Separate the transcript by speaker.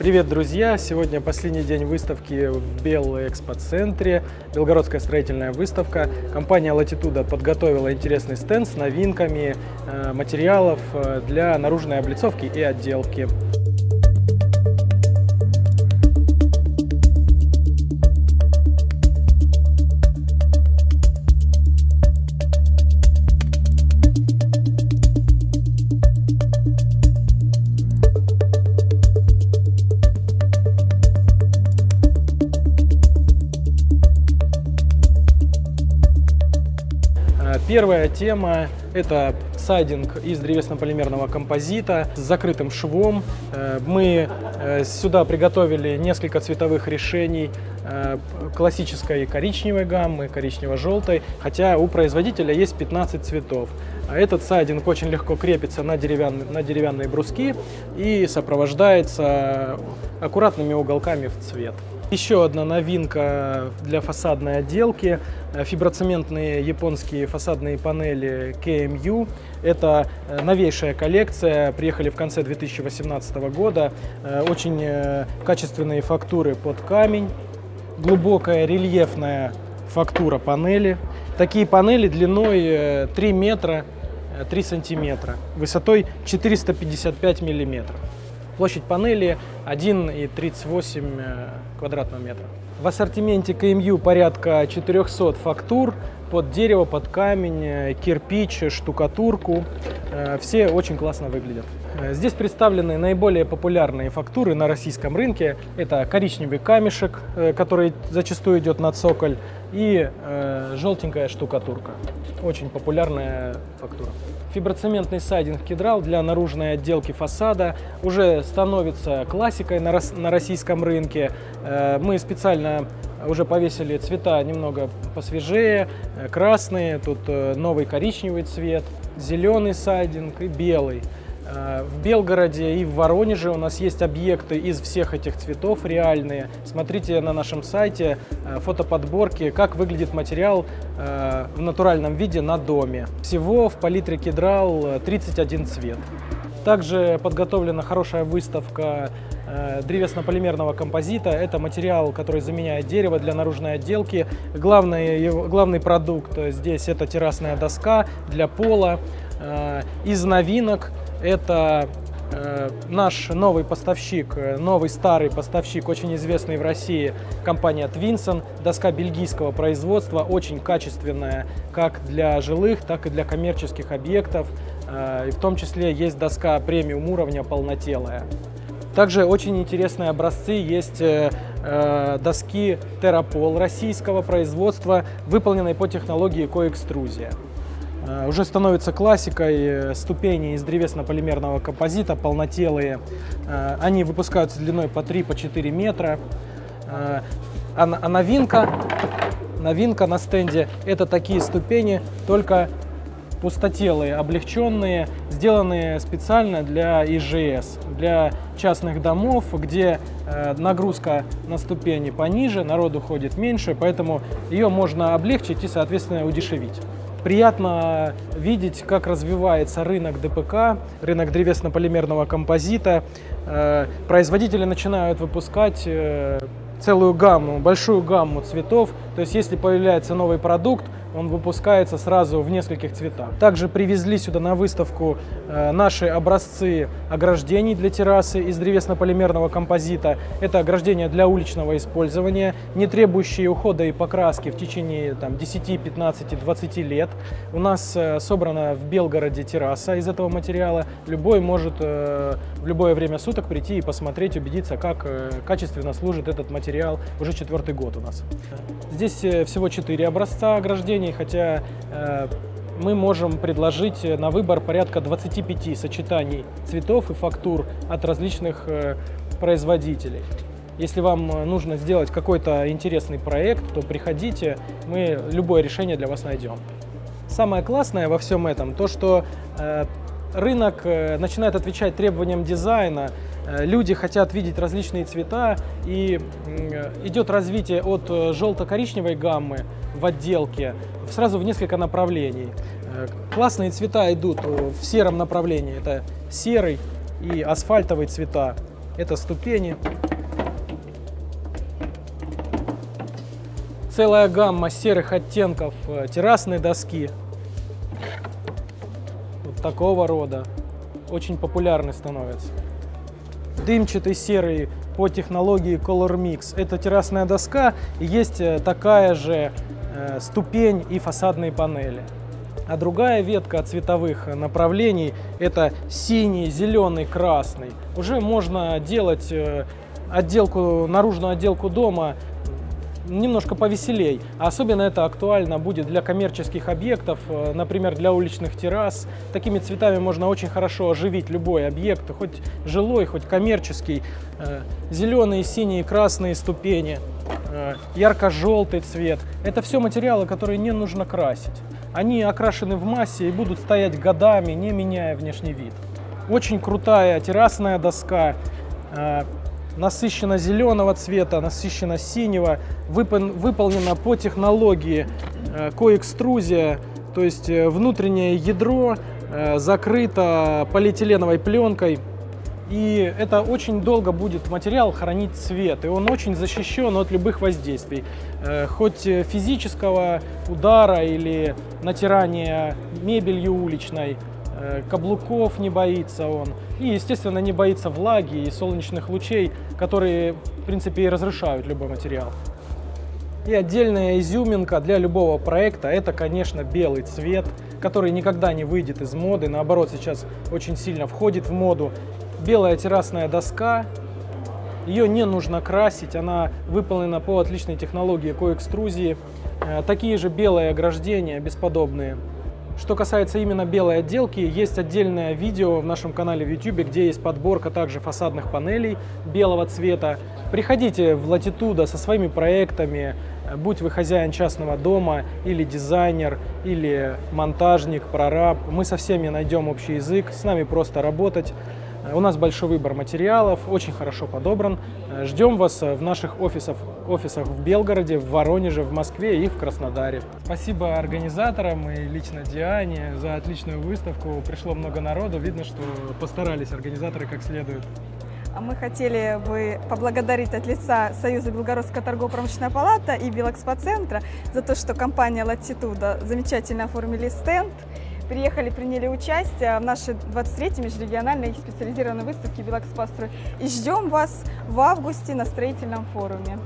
Speaker 1: Привет, друзья! Сегодня последний день выставки в Белом экспоцентре. Белгородская строительная выставка. Компания Latitude подготовила интересный стенд с новинками э, материалов э, для наружной облицовки и отделки. Первая тема – это сайдинг из древесно-полимерного композита с закрытым швом. Э, мы э, сюда приготовили несколько цветовых решений классической коричневой гаммы, коричнево-желтой, хотя у производителя есть 15 цветов. А этот сайдинг очень легко крепится на деревянные, на деревянные бруски и сопровождается аккуратными уголками в цвет. Еще одна новинка для фасадной отделки – фиброцементные японские фасадные панели KMU. Это э, новейшая коллекция, приехали в конце 2018 года. Э, очень э, качественные фактуры под камень, глубокая рельефная фактура панели. Такие панели длиной 3 метра 3 сантиметра, высотой 455 миллиметров. Площадь панели 1,38 э, квадратного метра. В ассортименте КМЮ порядка 400 фактур под дерево, под камень, э, кирпич, штукатурку. Э, все очень классно выглядят. Здесь представлены наиболее популярные фактуры на российском рынке. Это коричневый камешек, который зачастую идет на цоколь, и желтенькая штукатурка. Очень популярная фактура. Фиброцементный сайдинг кедрал для наружной отделки фасада уже становится классикой на, российском рынке. Э, мы специально уже повесили цвета немного посвежее, э, красные, тут э, новый коричневый цвет, зеленый сайдинг и белый. Э, в Белгороде и в Воронеже у нас есть объекты из всех этих цветов реальные. Смотрите на нашем сайте э, фотоподборки, как выглядит материал э, в натуральном виде на доме. Всего в палитре Кедрал 31 цвет. Также подготовлена хорошая выставка древесно-полимерного композита. Это материал, который заменяет дерево для наружной отделки. Главный, главный продукт здесь это террасная доска для пола. Из новинок это э, наш новый поставщик, э, новый старый поставщик, очень известный в России, компания Twinson. Доска бельгийского производства, очень качественная как для жилых, так и для коммерческих объектов. Э, и в том числе есть доска премиум уровня полнотелая. Также очень интересные образцы есть доски Terrapol российского производства, выполненные по технологии коэкструзия. Э, уже становится классикой э, ступени из древесно-полимерного композита, полнотелые. Э, они выпускаются длиной по 3-4 по метра. А, а новинка, новинка на стенде – это такие ступени, только пустотелые, облегченные, сделанные специально для ИЖС, для частных домов, где нагрузка на ступени пониже, народу ходит меньше, поэтому ее можно облегчить и, соответственно, удешевить. Приятно видеть, как развивается рынок ДПК, рынок древесно-полимерного композита. Э, производители начинают выпускать э, целую гамму, большую гамму цветов. То есть если появляется новый продукт, он выпускается сразу в нескольких цветах. Также привезли сюда на выставку э, наши образцы ограждений для террасы из древесно-полимерного композита. Это ограждения для уличного использования, не требующие ухода и покраски в течение там, 10, 15, 20 лет. У нас э, собрана в Белгороде терраса из этого материала. Любой может э, в любое время суток прийти и посмотреть, убедиться, как качественно служит этот материал уже четвертый год у нас. Здесь всего 4 образца ограждений решений, хотя э, мы можем предложить на выбор порядка 25 сочетаний цветов и фактур от различных э, производителей. Если вам нужно сделать какой-то интересный проект, то приходите, мы любое решение для вас найдем. Самое классное во всем этом то, что э, рынок начинает отвечать требованиям дизайна, люди хотят видеть различные цвета, и идет развитие от желто-коричневой гаммы в отделке сразу в несколько направлений. Э, классные цвета идут в сером направлении. Это серый и асфальтовые цвета. Это ступени. Целая гамма серых оттенков э, террасной доски. Такого рода. Очень популярны становятся. Дымчатый серый по технологии Color Mix. Это террасная доска и есть э, такая же э, ступень и фасадные панели. А другая ветка цветовых направлений – это синий, зеленый, красный. Уже можно делать э, отделку, наружную отделку дома немножко повеселей. Особенно это актуально будет для коммерческих объектов, э, например, для уличных террас. Такими цветами можно очень хорошо оживить любой объект, хоть жилой, хоть коммерческий. Э, Зеленые, синие, красные ступени, ярко-желтый цвет. Это все материалы, которые не нужно красить. Они окрашены в массе и будут стоять годами, не меняя внешний вид. Очень крутая террасная доска, э, насыщенно зеленого цвета, насыщенно синего, выполнена по технологии э, коэкструзия, то есть э, внутреннее ядро закрыто полиэтиленовой пленкой, и это очень долго будет материал хранить цвет, и он очень защищен от любых воздействий, э, хоть физического удара или натирания мебелью уличной, э, каблуков не боится он, и, естественно, не боится влаги и солнечных лучей, которые, в принципе, и разрушают любой материал. И отдельная изюминка для любого проекта – это, конечно, белый цвет, который никогда не выйдет из моды, наоборот, сейчас очень сильно входит в моду белая террасная доска. Ее не нужно красить, она выполнена по отличной технологии коэкструзии. Э, такие же белые ограждения, бесподобные. Что касается именно белой отделки, есть отдельное видео в нашем канале в YouTube, где есть подборка также фасадных панелей белого цвета. Приходите в Latitude со своими проектами, будь вы хозяин частного дома, или дизайнер, или монтажник, прораб. Мы со всеми найдем общий язык, с нами просто работать. У нас большой выбор материалов, очень хорошо подобран. Ждем вас в наших офисах, офисах в Белгороде, в Воронеже, в Москве и в Краснодаре. Спасибо организаторам и лично Диане за отличную выставку. Пришло много народу, видно, что постарались организаторы как следует.
Speaker 2: А мы хотели бы поблагодарить от лица Союза Белгородская торгово-промышленная палата и Белэкспоцентра за то, что компания Latitude замечательно оформили стенд приехали, приняли участие в нашей 23-й межрегиональной специализированной выставке «Белэкспострой» и ждем вас в августе на строительном форуме.